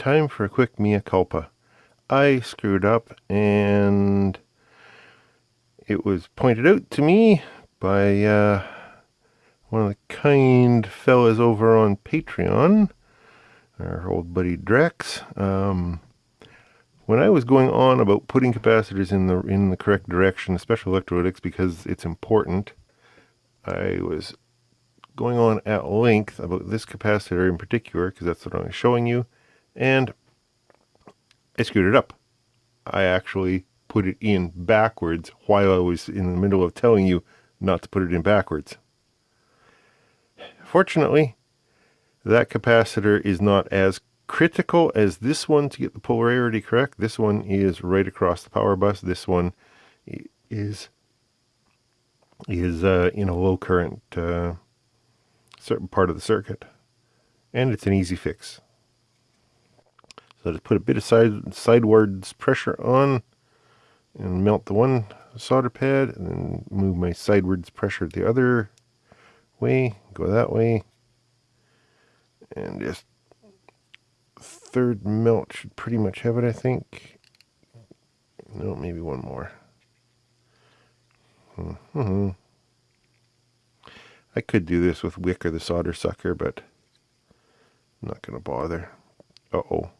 time for a quick mea culpa. I screwed up and it was pointed out to me by uh, one of the kind fellas over on Patreon, our old buddy Drex. Um, when I was going on about putting capacitors in the in the correct direction, especially electrolytics, because it's important, I was going on at length about this capacitor in particular, because that's what I'm showing you, and I screwed it up. I actually put it in backwards while I was in the middle of telling you not to put it in backwards. Fortunately, that capacitor is not as critical as this one to get the polarity correct. This one is right across the power bus. This one is is uh, in a low current uh, certain part of the circuit. And it's an easy fix. So just put a bit of side sidewards pressure on and melt the one solder pad and then move my sidewards pressure the other way, go that way. And just third melt should pretty much have it, I think. No, maybe one more. Mm -hmm. I could do this with wick or the solder sucker, but I'm not going to bother. Uh-oh.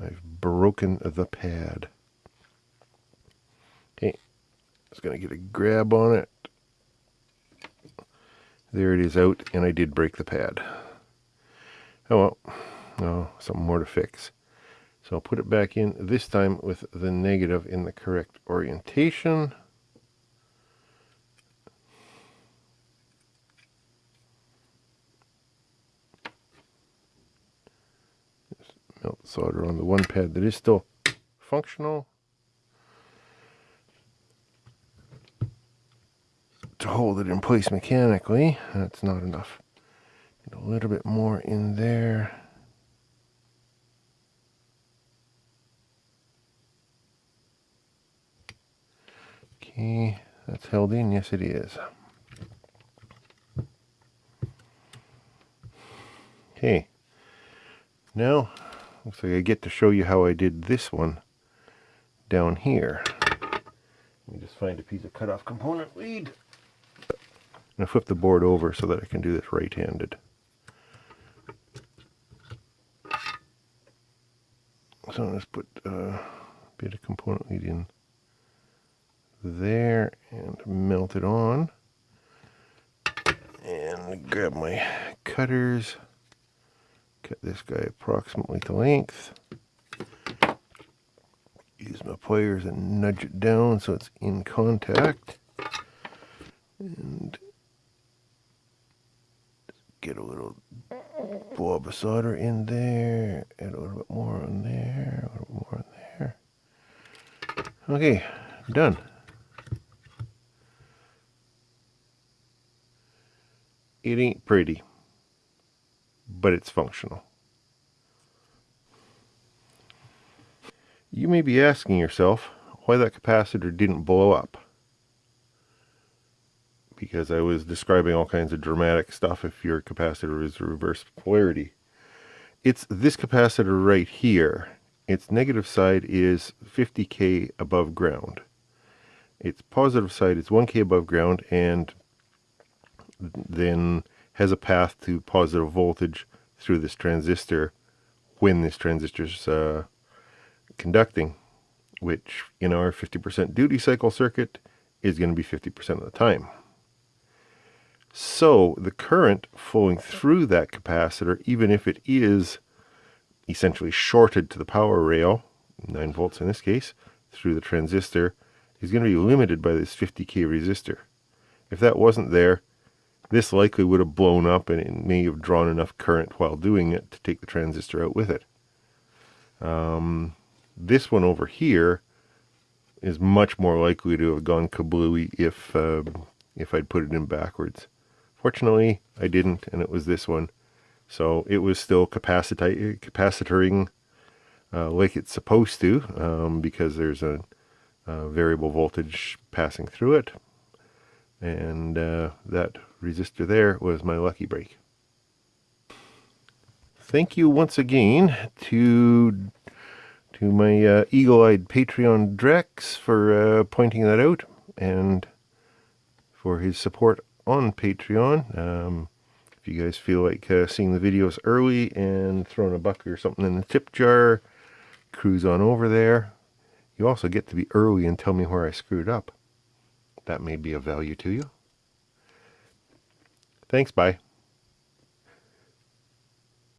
I've broken the pad. Okay, just going to get a grab on it. There it is out, and I did break the pad. Oh well, oh, something more to fix. So I'll put it back in, this time with the negative in the correct orientation. Just melt the solder on the one pad that is still functional. to hold it in place mechanically. That's not enough. Get a little bit more in there. Okay, that's held in. Yes, it is. Okay, now looks like I get to show you how I did this one down here. Let me just find a piece of cutoff component lead. Going to flip the board over so that I can do this right-handed. So let's put a bit of component lead in there and melt it on. And grab my cutters. Cut this guy approximately to length. Use my pliers and nudge it down so it's in contact. And get a little blob of solder in there, add a little bit more on there, a little more on there. Okay, done. It ain't pretty, but it's functional. You may be asking yourself why that capacitor didn't blow up because I was describing all kinds of dramatic stuff if your capacitor is reverse polarity. It's this capacitor right here. Its negative side is 50k above ground. Its positive side is 1k above ground and then has a path to positive voltage through this transistor when this transistor is uh, conducting, which in our 50% duty cycle circuit is going to be 50% of the time. So the current flowing through that capacitor, even if it is essentially shorted to the power rail, 9 volts in this case, through the transistor, is going to be limited by this 50k resistor. If that wasn't there, this likely would have blown up and it may have drawn enough current while doing it to take the transistor out with it. Um, this one over here is much more likely to have gone kablooey if, uh, if I'd put it in backwards. Fortunately, I didn't, and it was this one. So it was still capacita capacitoring uh, like it's supposed to um, because there's a, a, variable voltage passing through it. And uh, that resistor there was my lucky break. thank you once again to to my uh, eagle-eyed Patreon Drex for uh, pointing that out and for his support on Patreon. Um, if you guys feel like uh, seeing the videos early and throwing a buck or something in the tip jar, cruise on over there. You also get to be early and tell me where I screwed up. That may be of value to you. Thanks, bye.